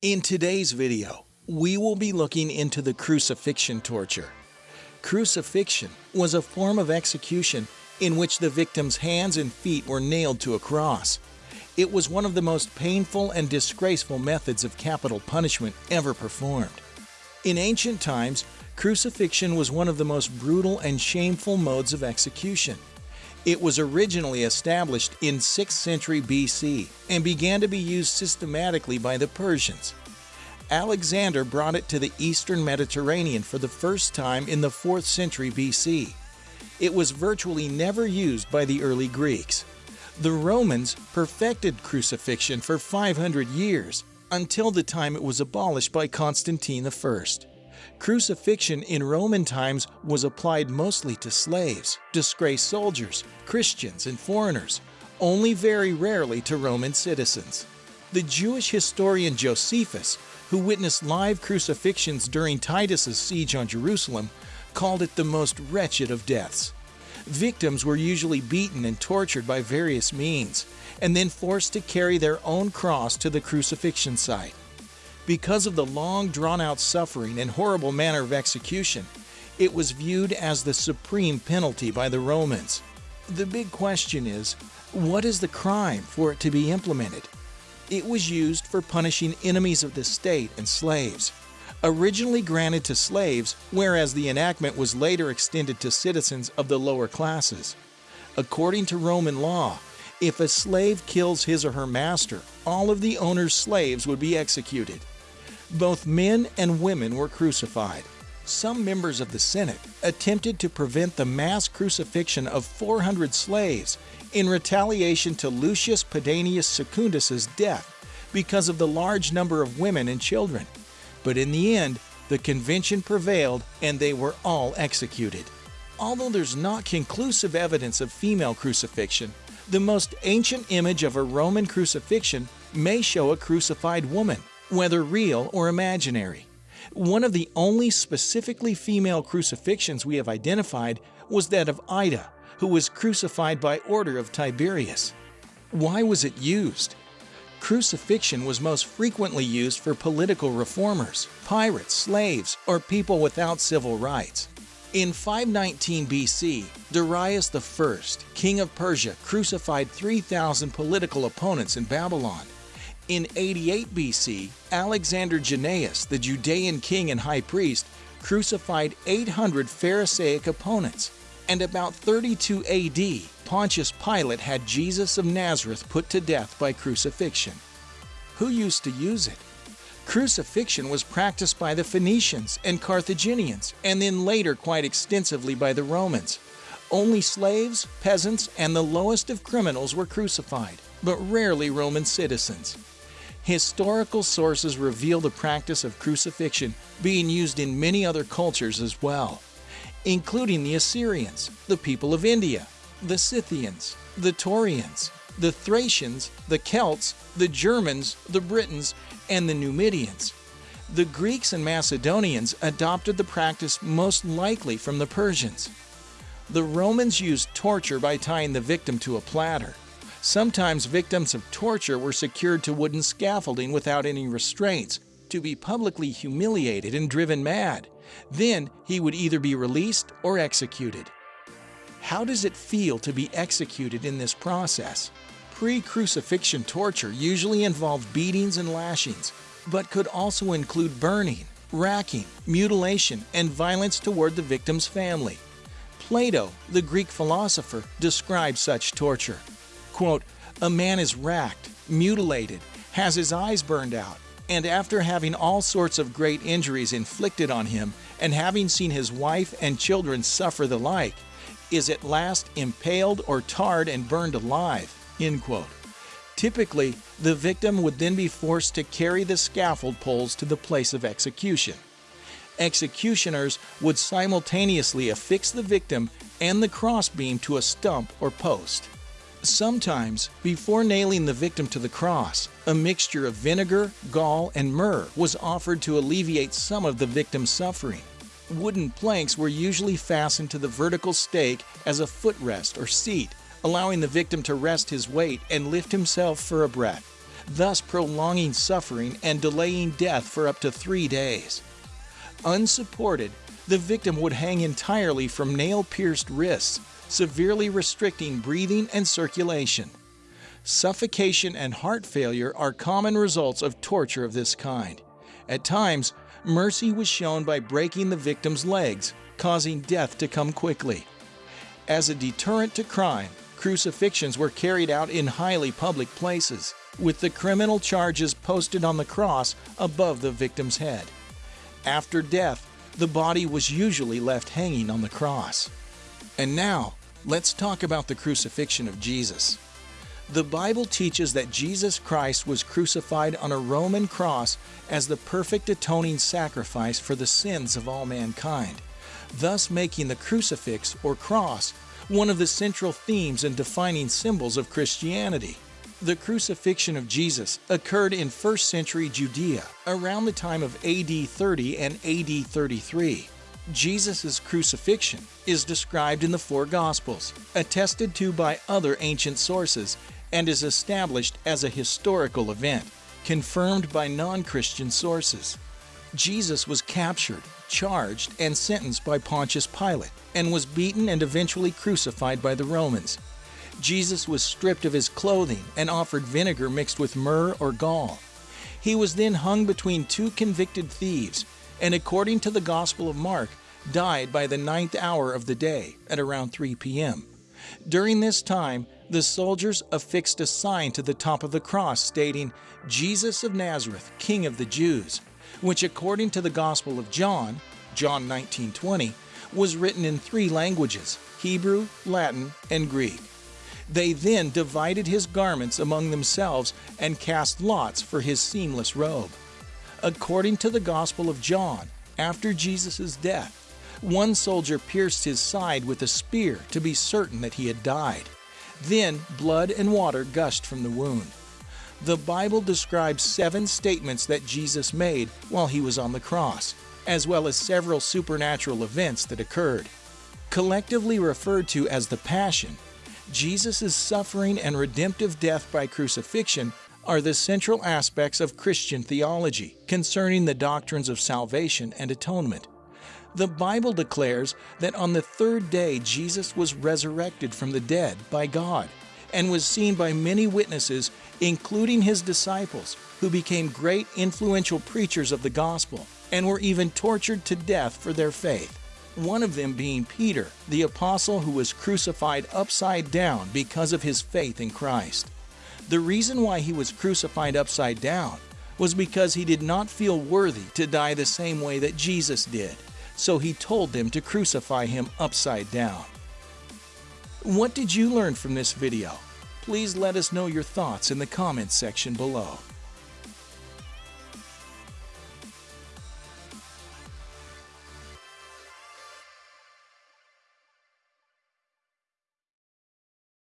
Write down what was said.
In today's video, we will be looking into the crucifixion torture. Crucifixion was a form of execution in which the victim's hands and feet were nailed to a cross. It was one of the most painful and disgraceful methods of capital punishment ever performed. In ancient times, crucifixion was one of the most brutal and shameful modes of execution. It was originally established in 6th century BC and began to be used systematically by the Persians. Alexander brought it to the eastern Mediterranean for the first time in the 4th century BC. It was virtually never used by the early Greeks. The Romans perfected crucifixion for 500 years until the time it was abolished by Constantine I. Crucifixion in Roman times was applied mostly to slaves, disgraced soldiers, Christians, and foreigners, only very rarely to Roman citizens. The Jewish historian Josephus, who witnessed live crucifixions during Titus's siege on Jerusalem, called it the most wretched of deaths. Victims were usually beaten and tortured by various means, and then forced to carry their own cross to the crucifixion site. Because of the long drawn out suffering and horrible manner of execution, it was viewed as the supreme penalty by the Romans. The big question is what is the crime for it to be implemented? It was used for punishing enemies of the state and slaves. Originally granted to slaves, whereas the enactment was later extended to citizens of the lower classes. According to Roman law, if a slave kills his or her master, all of the owner's slaves would be executed. Both men and women were crucified. Some members of the Senate attempted to prevent the mass crucifixion of 400 slaves in retaliation to Lucius Pedanius Secundus's death because of the large number of women and children. But in the end, the convention prevailed and they were all executed. Although there's not conclusive evidence of female crucifixion, the most ancient image of a Roman crucifixion may show a crucified woman whether real or imaginary. One of the only specifically female crucifixions we have identified was that of Ida, who was crucified by order of Tiberius. Why was it used? Crucifixion was most frequently used for political reformers, pirates, slaves, or people without civil rights. In 519 BC, Darius I, king of Persia, crucified 3,000 political opponents in Babylon. In 88 BC, Alexander Jannaeus, the Judean king and high priest, crucified 800 Pharisaic opponents. And about 32 AD, Pontius Pilate had Jesus of Nazareth put to death by crucifixion. Who used to use it? Crucifixion was practiced by the Phoenicians and Carthaginians, and then later quite extensively by the Romans. Only slaves, peasants, and the lowest of criminals were crucified, but rarely Roman citizens. Historical sources reveal the practice of crucifixion being used in many other cultures as well, including the Assyrians, the people of India, the Scythians, the Taurians, the Thracians, the Celts, the Germans, the Britons, and the Numidians. The Greeks and Macedonians adopted the practice most likely from the Persians. The Romans used torture by tying the victim to a platter. Sometimes victims of torture were secured to wooden scaffolding without any restraints, to be publicly humiliated and driven mad. Then he would either be released or executed. How does it feel to be executed in this process? Pre-crucifixion torture usually involved beatings and lashings, but could also include burning, racking, mutilation, and violence toward the victim's family. Plato, the Greek philosopher, described such torture. Quote, a man is racked, mutilated, has his eyes burned out, and after having all sorts of great injuries inflicted on him, and having seen his wife and children suffer the like, is at last impaled or tarred and burned alive. End quote. Typically, the victim would then be forced to carry the scaffold poles to the place of execution. Executioners would simultaneously affix the victim and the crossbeam to a stump or post. Sometimes, before nailing the victim to the cross, a mixture of vinegar, gall, and myrrh was offered to alleviate some of the victim's suffering. Wooden planks were usually fastened to the vertical stake as a footrest or seat, allowing the victim to rest his weight and lift himself for a breath. thus prolonging suffering and delaying death for up to three days. Unsupported, the victim would hang entirely from nail pierced wrists, severely restricting breathing and circulation. Suffocation and heart failure are common results of torture of this kind. At times, mercy was shown by breaking the victim's legs, causing death to come quickly. As a deterrent to crime, crucifixions were carried out in highly public places, with the criminal charges posted on the cross above the victim's head. After death, the body was usually left hanging on the cross. And now, let's talk about the crucifixion of Jesus. The Bible teaches that Jesus Christ was crucified on a Roman cross as the perfect atoning sacrifice for the sins of all mankind, thus making the crucifix or cross one of the central themes and defining symbols of Christianity. The crucifixion of Jesus occurred in 1st century Judea around the time of AD 30 and AD 33. Jesus' crucifixion is described in the four Gospels, attested to by other ancient sources, and is established as a historical event, confirmed by non Christian sources. Jesus was captured, charged, and sentenced by Pontius Pilate, and was beaten and eventually crucified by the Romans. Jesus was stripped of his clothing and offered vinegar mixed with myrrh or gall. He was then hung between two convicted thieves, and according to the Gospel of Mark, died by the ninth hour of the day at around 3 p.m. During this time, the soldiers affixed a sign to the top of the cross stating, Jesus of Nazareth, King of the Jews, which according to the Gospel of John, John 19:20, was written in three languages, Hebrew, Latin, and Greek. They then divided his garments among themselves and cast lots for his seamless robe. According to the Gospel of John, after Jesus' death, one soldier pierced his side with a spear to be certain that he had died. Then blood and water gushed from the wound. The Bible describes seven statements that Jesus made while he was on the cross, as well as several supernatural events that occurred. Collectively referred to as the Passion, Jesus' suffering and redemptive death by crucifixion are the central aspects of Christian theology concerning the doctrines of salvation and atonement. The Bible declares that on the third day Jesus was resurrected from the dead by God and was seen by many witnesses, including his disciples, who became great influential preachers of the gospel and were even tortured to death for their faith. One of them being Peter, the apostle who was crucified upside down because of his faith in Christ. The reason why he was crucified upside down was because he did not feel worthy to die the same way that Jesus did so he told them to crucify him upside down. What did you learn from this video? Please let us know your thoughts in the comments section below.